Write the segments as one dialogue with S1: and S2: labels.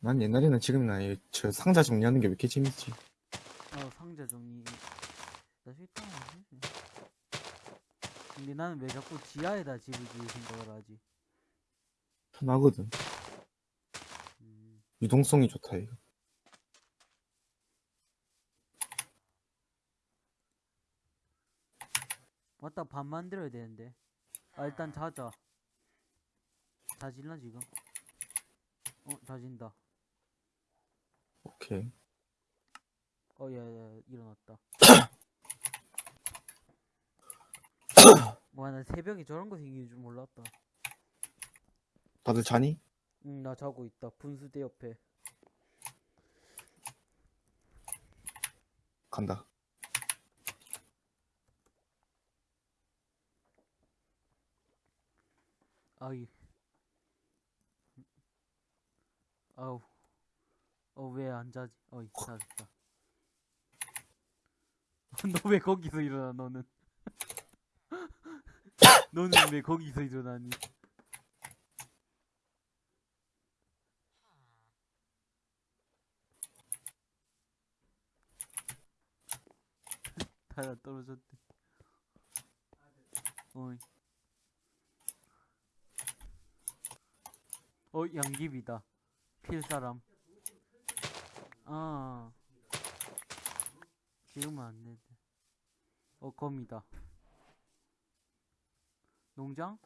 S1: 난 옛날에는 지금이나 이- 저 상자 정리하는 게 왜 이렇게 재밌지?
S2: 어 상자 정리. 나 싫다. 근데 나는 왜 자꾸 지하에다 집을 지을 생각을 하지?
S1: 편하거든.
S2: 음,
S1: 유동성이 좋다, 이거.
S2: 맞다 밥 만들어야 되는데. 아 일단 자자. 자질나 지금? 어 자진다
S1: 오케이.
S2: 어 야 야 일어났다 와 나 새벽에 저런 거 생기는 줄 몰랐다
S1: 다들 자니?
S2: 응 나 자고 있다 분수대 옆에
S1: 간다.
S2: 아이 아우 어 왜 안 자지? 어이 자졌다. 너 왜 거기서 일어나 너는? 너는 왜 거기서 일어나니? 달아 떨어졌대. 어이. 어 양귀비다. 필 사람 아. 지금은 안 되는데 어 검이다. 농장?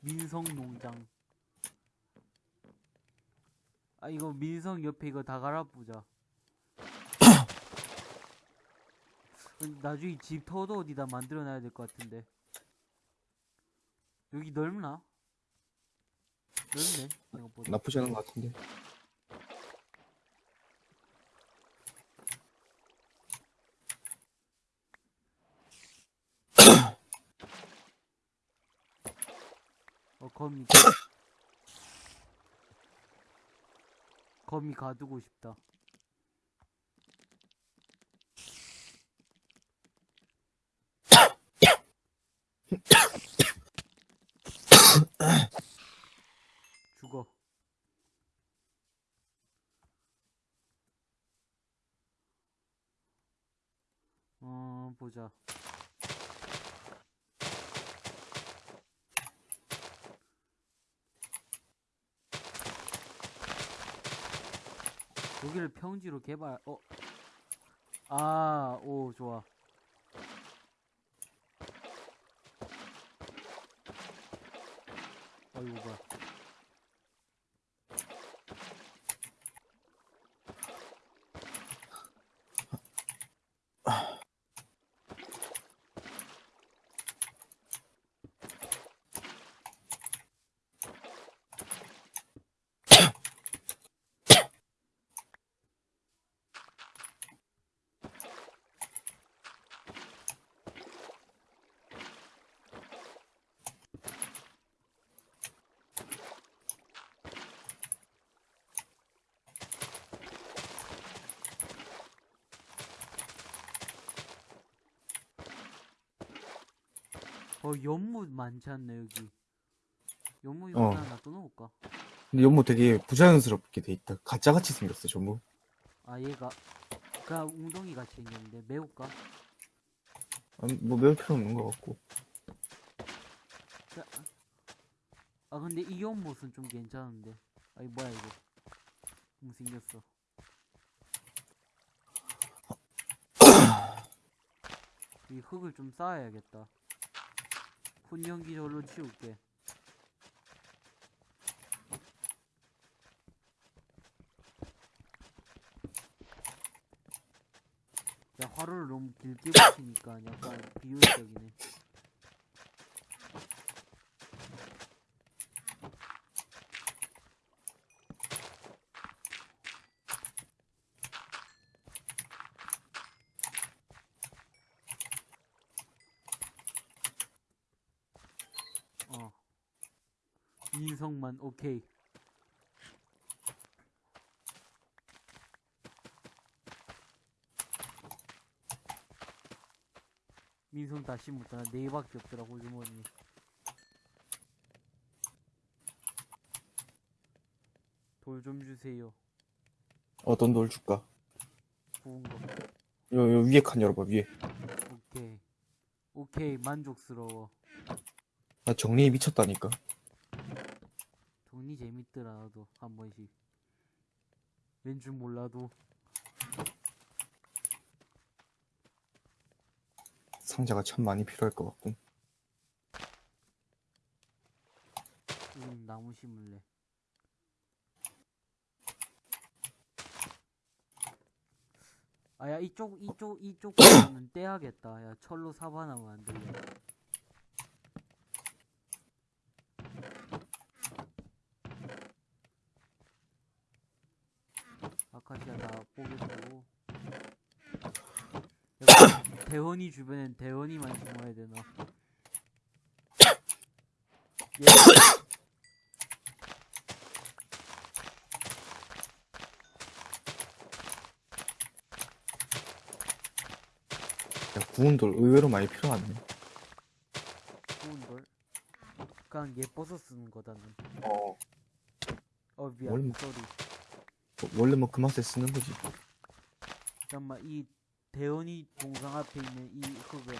S2: 민성 농장. 아 이거 민성 옆에 이거 다 갈아보자. 음, 나중에 집 터도 어디다 만들어놔야 될 것 같은데. 여기 넓나? 넓네 생각보다.
S1: 나쁘지 않은 것 같은데.
S2: 거미 거미 가두고 싶다. 죽어. 어 보자 여기를 평지로 개발 어? 아, 오, 좋아. 아이고, 뭐야. 어, 연못 많지 않네, 여기. 연못 이거
S1: 어.
S2: 하나 놔둬놓을까?
S1: 근데 연못 되게 부자연스럽게 돼 있다. 가짜같이 생겼어, 전부.
S2: 아, 얘가. 그냥 웅덩이 같이 생겼는데, 매울까?
S1: 아니, 뭐 매울 필요 없는 것 같고.
S2: 자, 아, 근데 이 연못은 좀 괜찮은데. 아이, 뭐야, 이거. 못생겼어. 이 흙을 좀 쌓아야겠다. 절로 치울게. 야, 화로를 너무 길게 붙이니까 약간 비효율적이네. 어. 인성만 오케이. 민성 다시 못하나 네 개밖에 없더라고 주머니. 돌 좀 주세요.
S1: 어떤 돌 줄까?
S2: 구운 거.
S1: 요, 요 위에 칸 열어봐, 위에.
S2: 오케이. 오케이, 만족스러워.
S1: 나 정리에 미쳤다니까.
S2: 정리 재밌더라, 나도. 한 번씩. 왠 줄 몰라도.
S1: 상자가 참 많이 필요할 것 같군.
S2: 음, 나무 심을래. 아, 야, 이쪽, 이쪽, 이쪽 떼야겠다. 야, 철로 사바나면 안 되냐. 아카시아 다 뽀개고. 여기 대원이 주변엔 대원이만 심어야 되나? 얘
S1: 야, 구운 돌 의외로 많이 필요하네.
S2: 좋은 걸. 그냥 예뻐서 쓰는 거다는.
S1: 어.
S2: 어 미안.
S1: 뭘 뭐-
S2: 쏘리.
S1: 원래 뭐 그 맛에 쓰는 거지.
S2: 잠깐만 이 대원이 동상 앞에 있는 이 흙은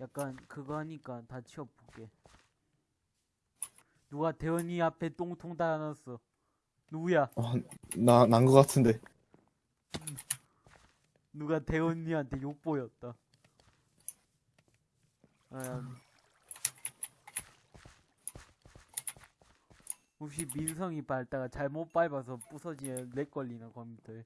S2: 약간 그거 하니까 다 치워볼게. 누가 대원이 앞에 똥통 달아놨어. 누구야?
S1: 아, 나, 난거 같은데.
S2: 누가 대원이한테 욕 보였다. 아, 혹시 민성이 밟다가 잘못 밟아서 부서지면 렉 걸리나 컴퓨터에.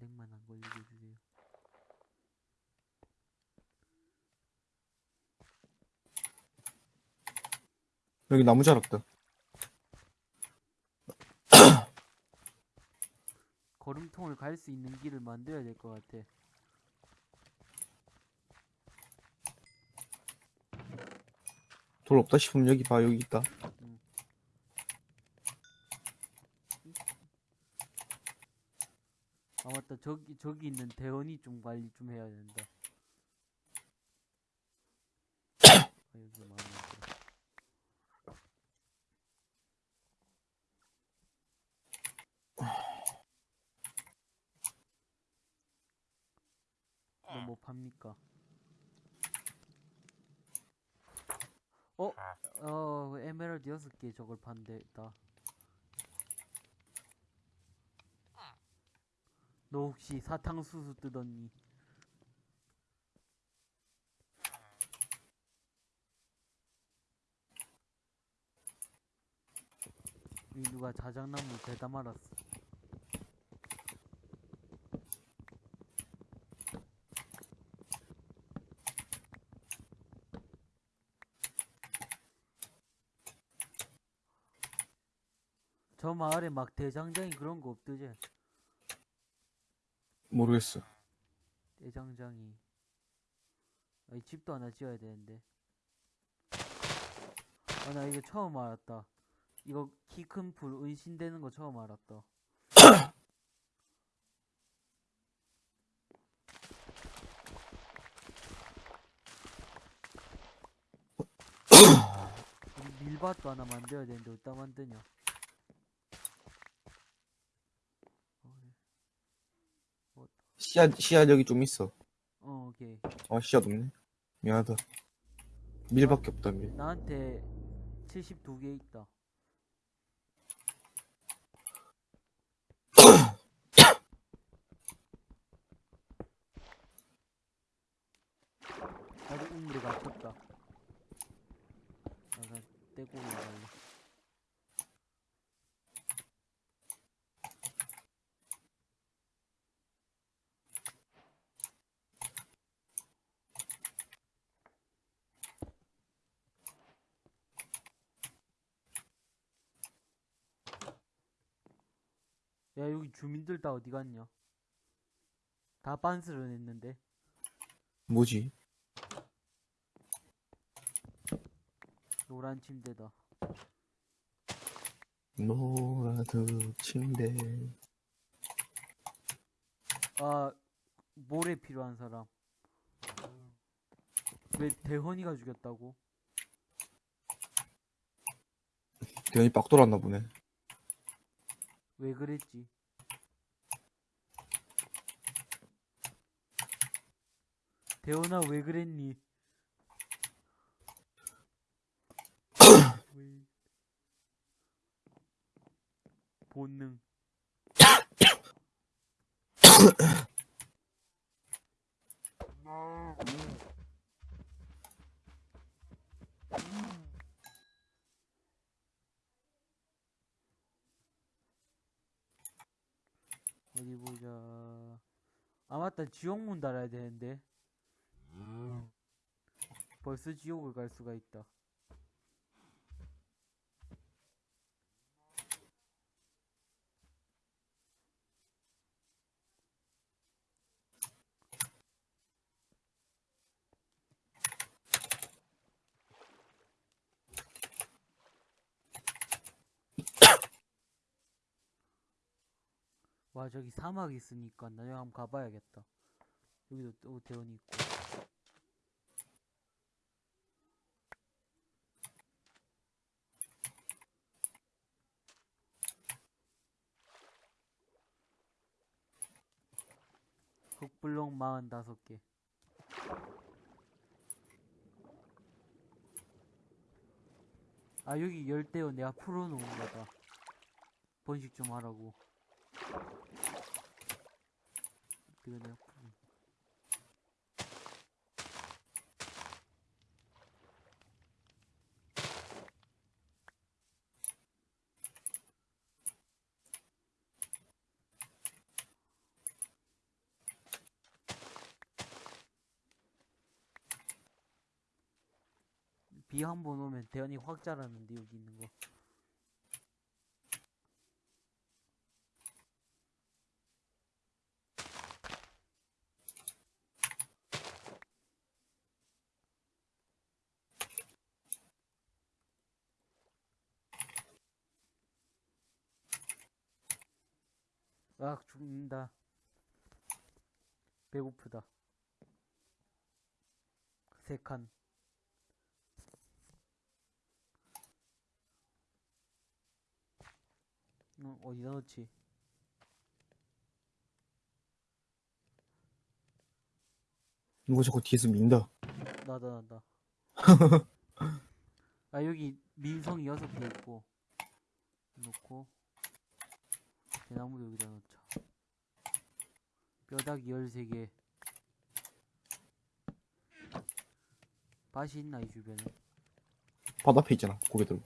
S2: 렉만 안 걸리게 해주세요.
S1: 여기 나무 자랐다.
S2: 걸음통을 갈 수 있는 길을 만들어야 될 것 같아.
S1: 돌 없다 싶으면 여기 봐, 여기 있다.
S2: 아 맞다 저기 저기 있는 대원이 좀 관리 좀 해야 된다. 아, 여기 마음에 안 들어. 이거 뭐 팝니까? 어? 어 개 저걸 판대다. 너 혹시 사탕수수 뜯었니? 이 누가 자작나무 대다 말았어. 저 마을에 막 대장장이 그런 거 없더지?
S1: 모르겠어.
S2: 대장장이. 아, 이 집도 하나 지어야 되는데. 아 나 이거 처음 알았다. 이거 키 큰 불 은신되는 거 처음 알았다. 밀밭도 하나 만들어야 되는데 어디다 만드냐 어,
S1: 씨앗, 씨앗 여기 좀 있어.
S2: 어 오케이
S1: 어, 씨앗 없네. 미안하다. 밀밖에 없다, 밀.
S2: 나한테 72개 있다. 나도 우물에 갇혔다. 나가 떼고 올라갈래. 야 주민들 다 어디 갔냐? 다 빤스를 냈는데.
S1: 뭐지?
S2: 노란 침대다.
S1: 노라드 침대.
S2: 아 모래 필요한 사람 왜 대헌이가 죽였다고?
S1: 대현이 빡 돌았나 보네.
S2: 왜 그랬지? 대원아 왜 그랬니? 왜- 본능. 어디 보자. 아 맞다. 지옥문 달아야 되는데 벌써 지옥을 갈 수가 있다. 와 저기 사막 있으니까 나중에 한번 가봐야겠다. 여기도 또 대원이 있고 블록 45개. 아 여기 열대어 내가 풀어놓은 거다 번식 좀 하라고. 이거 내가 풀어 비한번 오면 대현이 확 자라는데 여기 있는 거 아 죽는다 배고프다 세칸 어, 어디다 넣지?
S1: 누가 자꾸 뒤에서 민다.
S2: 나다 나다 아 여기 민성이 여섯 개 있고 놓고 대나무도 여기다 넣자 뼈다귀 열세 개 밭이 있나 이 주변에
S1: 바다 앞에 있잖아. 고개 들고.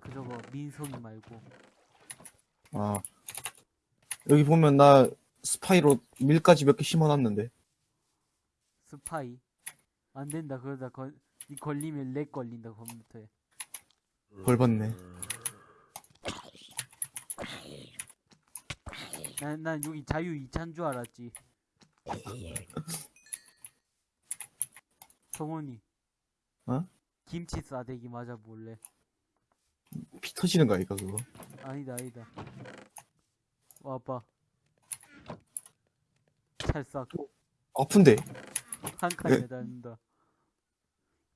S2: 그 저거 민성이 말고
S1: 아. 여기 보면 나 스파이로 밀까지 몇 개 심어놨는데.
S2: 스파이 안 된다 그러다 걸, 이 걸리면 렉 걸린다 컴퓨터에
S1: 벌 받네.
S2: 난, 난 여기 자유 2차인 줄 알았지 성훈이
S1: 어?
S2: 김치 싸대기 맞아 볼래
S1: 피 터지는 거 아이가, 그거?
S2: 아니다 아니다 와봐 찰싹
S1: 아픈데.
S2: 한칸
S1: 예.
S2: 매달린다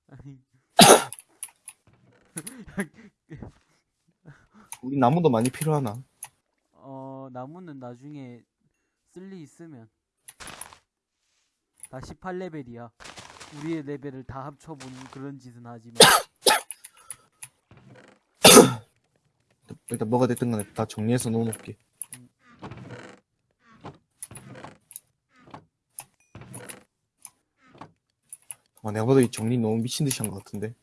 S2: 아니
S1: 우리 나무도 많이 필요하나?
S2: 어 나무는 나중에 쓸일 있으면 다 18레벨이야 우리의 레벨을 다 합쳐보는 그런 짓은 하지만
S1: 일단 뭐가 됐든 간에 다 정리해서 놓아놓을게. 아, 내가 봐도 이 정리 너무 미친 듯이 한 것 같은데.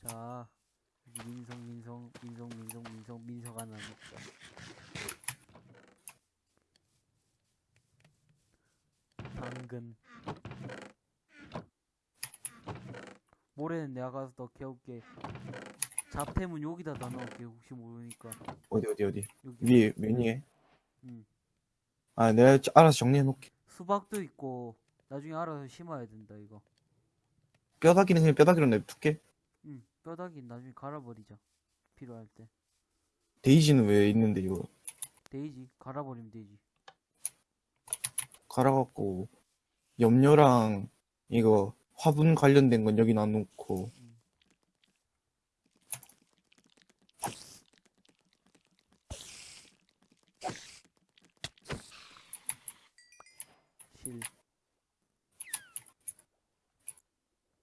S2: 자 여기 민성 민성 민성 민성 민성 민석 하나 먹자 당근 모레는 내가 가서 더 캐올게 잡템은 여기다 다 넣을게 혹시 모르니까
S1: 어디, 어디, 어디.
S2: 여기
S1: 위에, 메뉴에.
S2: 응.
S1: 아, 내가 저- 알아서 정리해놓을게.
S2: 수박도 있고 나중에 알아서 심어야 된다 이거
S1: 뼈다귀는 그냥 뼈다귀로 냅둘게.
S2: 응 뼈다귀 나중에 갈아버리자 필요할 때
S1: 데이지는 왜 있는데, 이거.
S2: 데이지 갈아버리면 되지
S1: 갈아갖고, 염료랑, 이거, 화분 관련된 건 여기 놔놓고,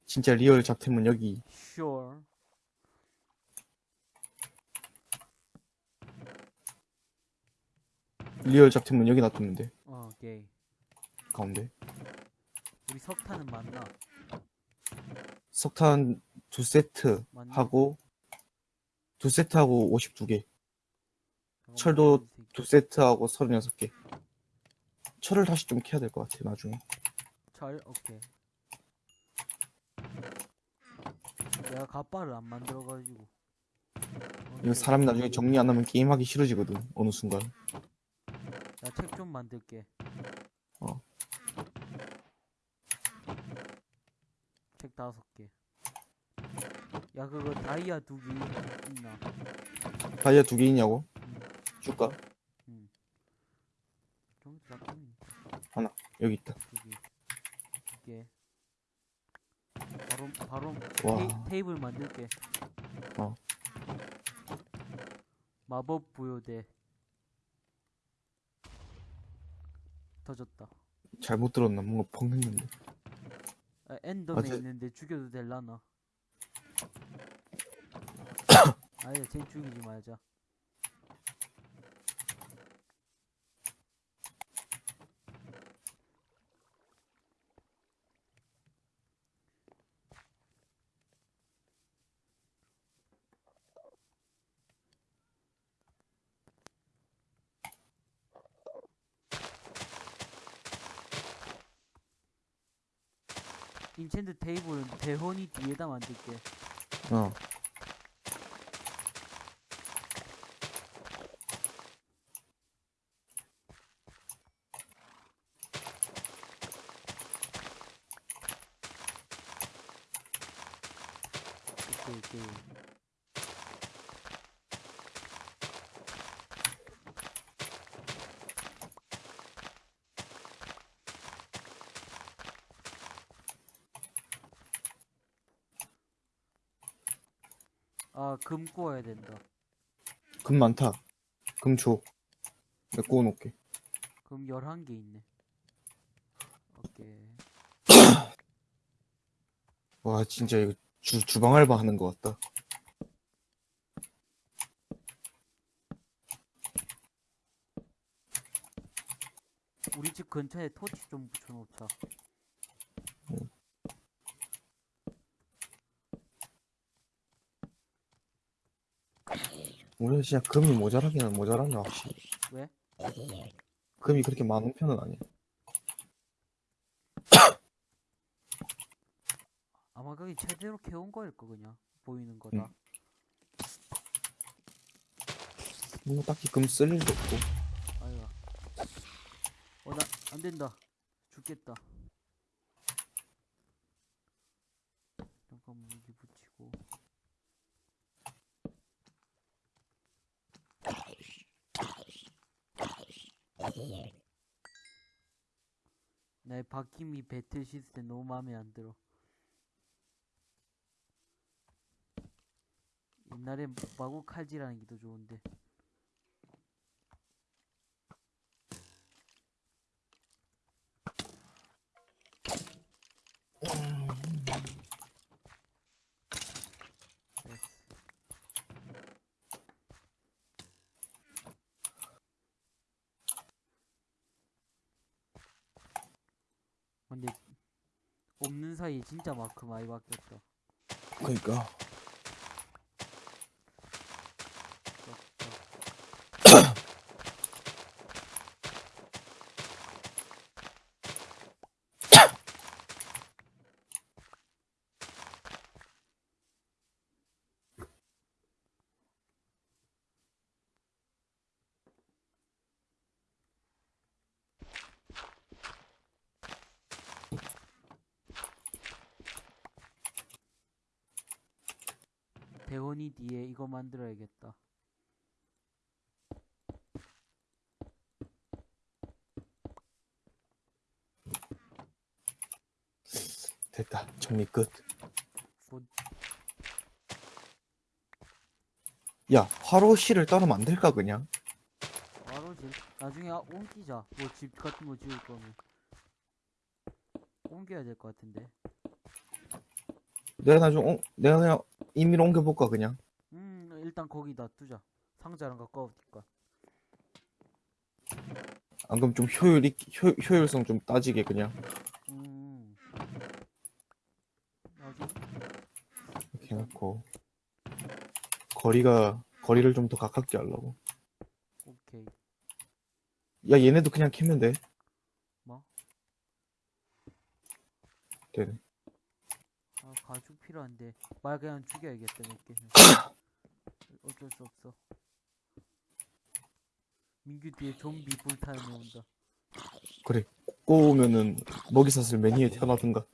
S1: 진짜 real 잡템은 여기
S2: sure.
S1: real 잡템은 여기 돼
S2: 어, 오케이.
S1: 가운데
S2: 우리 석탄은 맞나?
S1: 석탄 두 세트
S2: 맞나?
S1: 하고 두 세트 하고 52개
S2: 잠깐만,
S1: 철도. 두 세트 하고 36개 철을 다시 좀 캐야 될 것 같아 나중에
S2: 철, 오케이. 내가 갑바를 안 만들어가지고.
S1: 이거. 사람이 나중에 정리 안 하면 게임하기 싫어지거든 어느 순간
S2: 나 책 좀 만들게.
S1: 어.
S2: 책 다섯 개. 야, 그거 다이아 두 개 있나?
S1: 다이아 두 개 있냐고? 줄까?
S2: 좀 잠깐만.
S1: 여기 있다
S2: 두 개. 두 개. 바로,
S1: 와.
S2: 테이, 테이 블 만들게.
S1: 어.
S2: 마법 부여대. 터졌다.
S1: 잘못 들었나 뭔가 펑 했는데
S2: 아, 엔더맨
S1: 어제-
S2: 있는데 죽여도 될라나? 아니야, 쟤 죽이지 말자. 인챈트 테이블은 대혼이 뒤에다 만들게.
S1: 어
S2: 오케이, 오케이. 아, 금 구워야 된다.
S1: 금 많다 금 줘 내가 구워놓을게
S2: 금 11개 있네. 오케이.
S1: 와 진짜 이거 주, 주방 알바 하는 것 같다
S2: 우리 집 근처에 토치 좀 붙여놓자.
S1: 우리가 진짜 금이 모자라기는 모자란다 확실히
S2: 왜?
S1: 금이 그렇게 많은 편은 아니야
S2: 아마 그게 제대로 캐온 거일 거 그냥 보이는 거다.
S1: 응. 뭐 딱히 금 쓸 일도 없고
S2: 아이가. 어, 나, 안 된다. 죽겠다. 잠깐만, 여기 붙이고. 박힘이 배틀 시스템 너무 마음에 안 들어. 옛날엔 마구 칼질하는 게 더 좋은데. 됐어. 근데 없는 사이에 진짜 마크 많이 바뀌었다.
S1: 그러니까
S2: 대원이 뒤에 이거 만들어야겠다.
S1: 됐다 정리 끝
S2: 곧
S1: 야, 화로실을 따로 만들까, 그냥?
S2: 집 나중에 아, 옮기자. 뭐 집 같은 거 지을 거면 옮겨야 될 것 같은데.
S1: 내가 나중 어, 내가 그냥 임의로 옮겨볼까 그냥?
S2: 음 일단 거기다 두자. 상자랑 가까우니까.
S1: 안 그럼 좀 효율이 효, 효율성 좀 따지게 그냥?
S2: 음. 어디
S1: 이렇게 해놓고. 거리가 거리를 좀 더 가깝게 하려고.
S2: 오케이.
S1: 야 얘네도 그냥 캐면 돼.
S2: 뭐?
S1: 되네.
S2: 아 필요한데 말 그냥 죽여야겠다 몇 개는. 어쩔 수 없어. 민규 뒤에 좀비 불타는 애 온다.
S1: 꼬우면은 먹이사슬 매니에 태어나든가.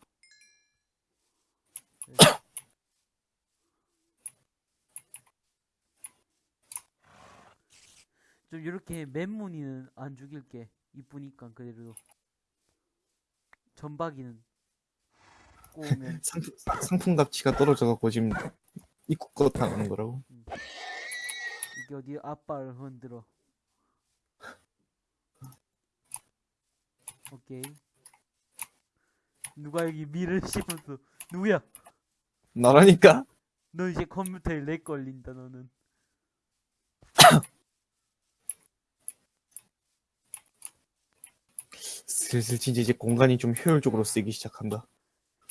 S2: 좀 이렇게 맨무늬는 안 죽일게. 이쁘니까 그래도. 전박이는 꼬우면
S1: 상품, 상품 가치가 떨어져갖고 지금 입국 거 당하는 거라고?
S2: 이게 어디 아빠를 흔들어. 오케이. 누가 여기 미를 씹어서 누구야?
S1: 나라니까?
S2: 너 이제 컴퓨터에 렉 걸린다 너는.
S1: 슬슬 진짜 이제 공간이 좀 효율적으로 쓰이기 시작한다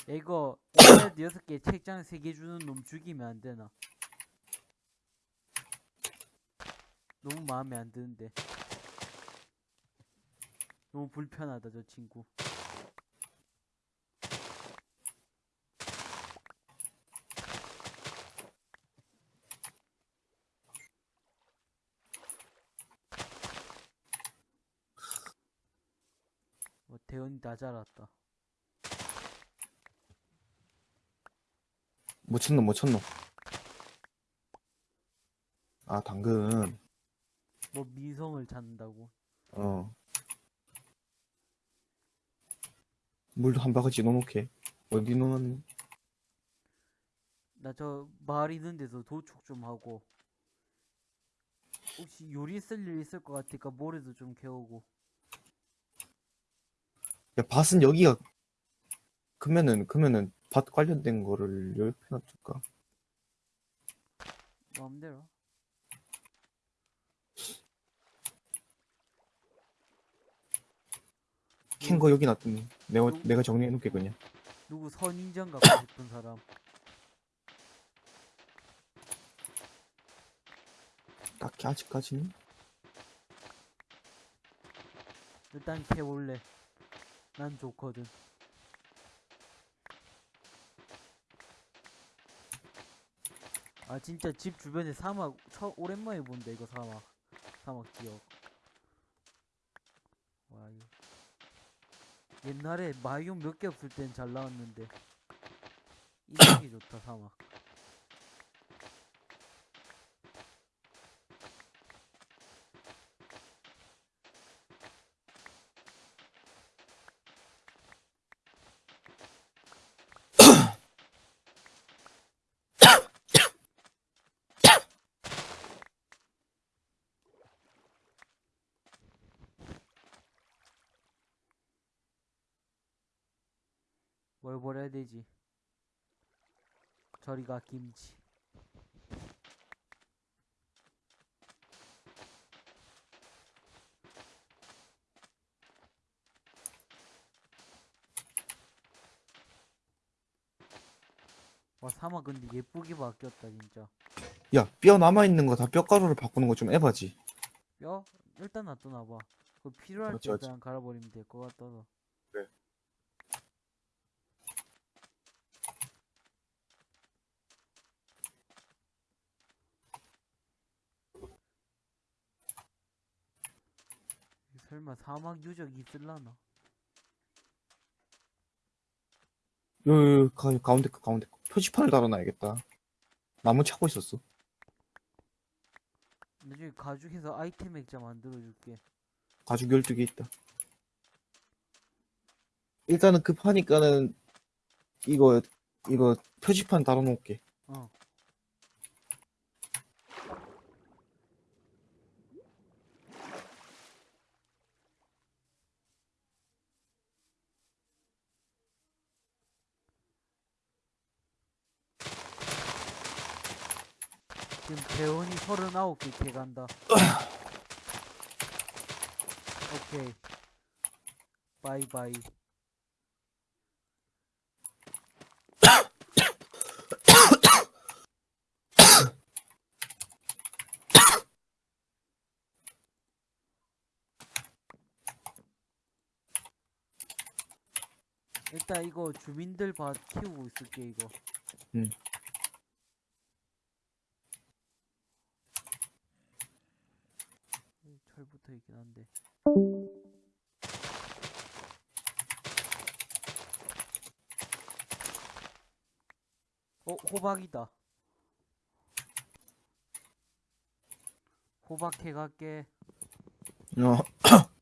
S2: 야, 이거 인터넷 여섯 개 책장 세개 주는 놈 죽이면 안 되나? 너무 마음에 안 드는데. 너무 불편하다 저 친구. 뭐 대현이 다 자랐다
S1: 못 쳤노 아 당근.
S2: 뭐 미성을 찾는다고?
S1: 어. 물도 한 바가지 넣어놓게. 어디 넣었니?
S2: 나 저 마을 있는 데서 도축 좀 하고. 혹시 요리 쓸 일 있을 것 같으니까 모래도 좀 캐오고.
S1: 야 밭은 여기가 그러면은 그러면은 밭 관련된 거를 여기 놔둘까?
S2: 마음대로.
S1: 캔거 여기 놔두면 내가
S2: 누-
S1: 내가 정리해 놓게 그냥.
S2: 누구 선인장 갖고 싶은 사람?
S1: 딱히 아직까지는?
S2: 일단 캐볼래. 난 좋거든 아 진짜 집 주변에 사막 처 오랜만에 본다 이거 사막. 사막 지역. 와 이거. 옛날에 마이온 몇개 없을 땐 잘 나왔는데. 인상이 좋다 사막 뭘 버려야 되지? 저리가 김치. 와 사막 근데 예쁘게 바뀌었다 진짜.
S1: 야 뼈 남아있는 거 다 뼈가루를 바꾸는 거좀 에바지.
S2: 뼈? 일단 놔둬놔봐. 그 필요할 때. 그냥 갈아버리면 될 것 같아서
S1: 그래.
S2: 설마 사막 유적 있을라나?
S1: 요, 요, 가운데 거 가운데 거. 표지판을 달아놔야겠다. 나무 찾고 있었어.
S2: 나중에 가죽해서 아이템 액자 만들어줄게.
S1: 가죽 12개 있다. 일단은 급하니까는 이거 이거 표지판 달아놓을게.
S2: 어 대원이 39개 개간다. 오케이. 바이바이. 일단 이거 주민들 봐 키우고 있을게 이거.
S1: 응.
S2: 음, 철 붙어 있긴 한데. 어 호박이다. 호박 해갈게.
S1: 어.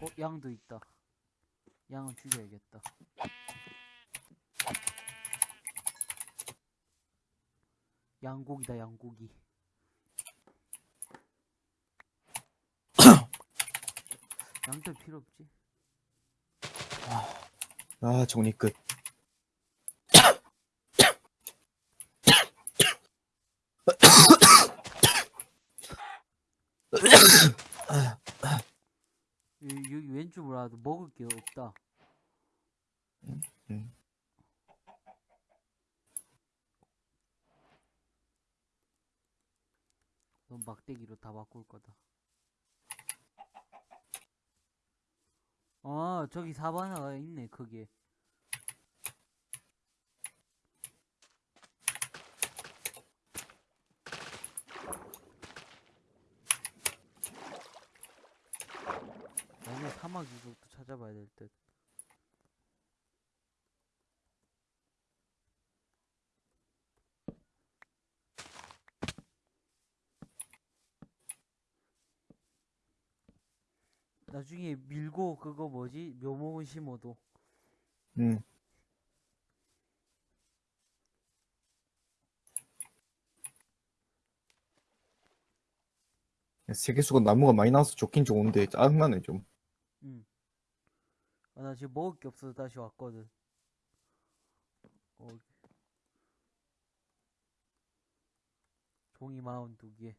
S2: 어 양도 있다. 양은 죽여야겠다. 양고기다 양고기. 양털 필요 없지?
S1: 아, 정리 끝.
S2: 여기, 여기 왼쪽 으로 와도 먹을 게 없다.
S1: 음.
S2: 넌 막대기로 다 바꿀 거다. 아, 저기 사바나가 있네, 거기에. 나중에 사막 유적도 찾아봐야 될 듯. 나중에 밀고 그거 뭐지? 묘목은 심어도
S1: 음. 세계수가 나무가 많이 나와서 좋긴 좋은데 짜증나네 좀.
S2: 응. 아, 나 지금 먹을 게 없어서 다시 왔거든. 어. 종이 마운 두 개.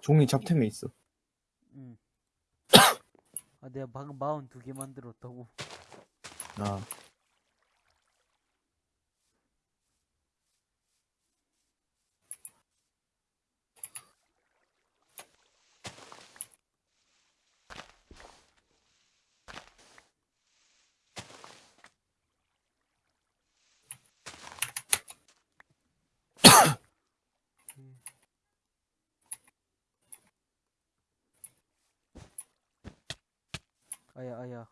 S1: 종이 잡템에 있어.
S2: 응. 아, 내가 방금 마운 두개 만들었다고.
S1: 아,
S2: 아야, 아야.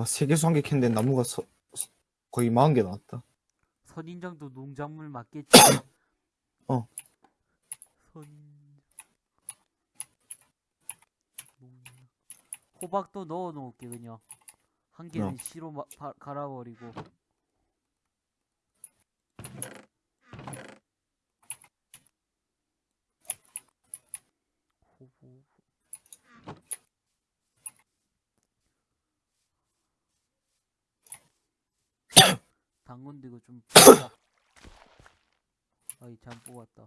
S1: 와 세계수 한개 캤는데 나무가 서, 서- 거의 40개 나왔다.
S2: 선인장도 농작물 맞겠지?
S1: 어.
S2: 선인장. 농장. 호박도 넣어 놓을게, 그냥. 한 개는
S1: 어.
S2: 씨로 마, 바, 갈아버리고. 호부. 당근도 이거 좀. 아이 잘 뽑았다.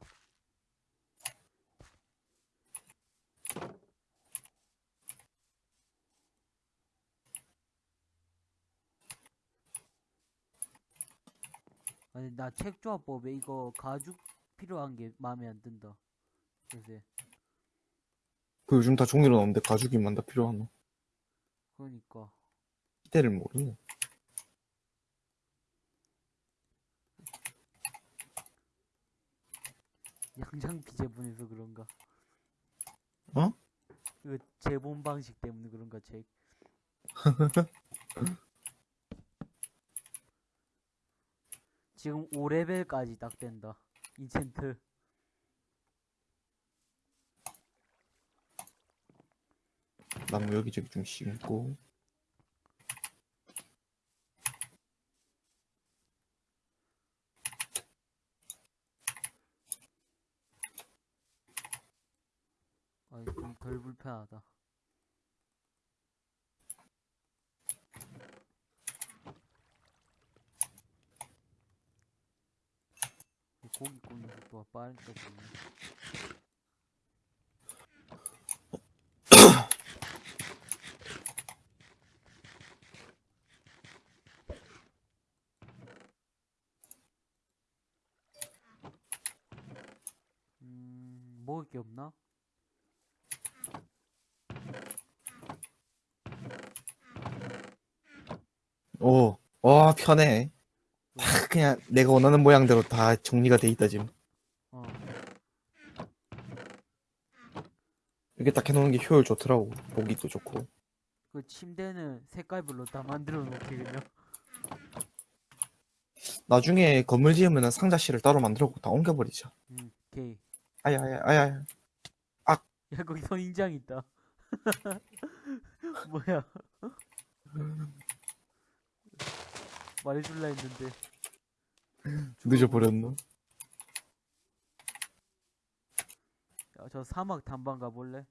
S2: 아니 나 책조합법에 이거 가죽 필요한 게 마음에 안 든다. 요새
S1: 그 요즘 다 종이로 나오는데 가죽이만 다 필요하노.
S2: 그러니까
S1: 시대를 모르네.
S2: 양장피 제본에서 그런가?
S1: 어?
S2: 그 제본 방식 때문에 그런가 책. 지금 5레벨까지 딱 된다. 인챈트.
S1: 나무 여기저기 좀 심고.
S2: 불편하다. 이 고기 굽는 속도가 빠르니까. 음, 먹을 게 없나?
S1: 오, 와, 편해. 다 그냥 내가 원하는 모양대로 다 정리가 돼 있다, 지금.
S2: 어,
S1: 이렇게 딱 해놓는 게 효율 좋더라고. 보기도 좋고.
S2: 그 침대는 색깔별로 다 만들어 놓게 그냥.
S1: 나중에 건물 지으면 상자실을 따로 만들고 다 옮겨버리자.
S2: 음, 오케이.
S1: 아야, 아야, 아야, 아야.
S2: 야, 거기 선인장 있다. 뭐야? 말해줄라 했는데.
S1: 늦어버렸노?
S2: 야, 저 사막 탐방 가볼래?